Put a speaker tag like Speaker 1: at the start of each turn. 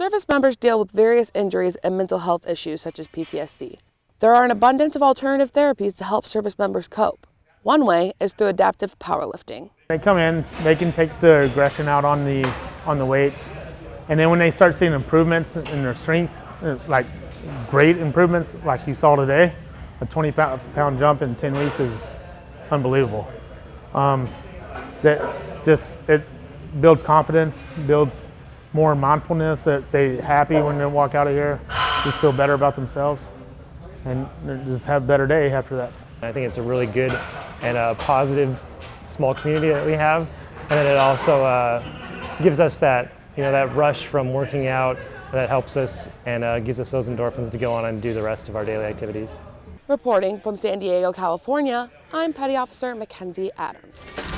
Speaker 1: Service members deal with various injuries and mental health issues such as PTSD. There are an abundance of alternative therapies to help service members cope. One way is through adaptive powerlifting.
Speaker 2: They come in, they can take the aggression out on the on the weights, and then when they start seeing improvements in their strength, uh, like great improvements like you saw today, a 20 pound jump in 10 weeks is unbelievable. Um, that just it builds confidence, builds more mindfulness that they happy when they walk out of here, just feel better about themselves, and just have a better day after that.
Speaker 3: I think it's a really good and a positive small community that we have, and then it also uh, gives us that you know that rush from working out that helps us and uh, gives us those endorphins to go on and do the rest of our daily activities.
Speaker 1: Reporting from San Diego, California, I'm Petty Officer Mackenzie Adams.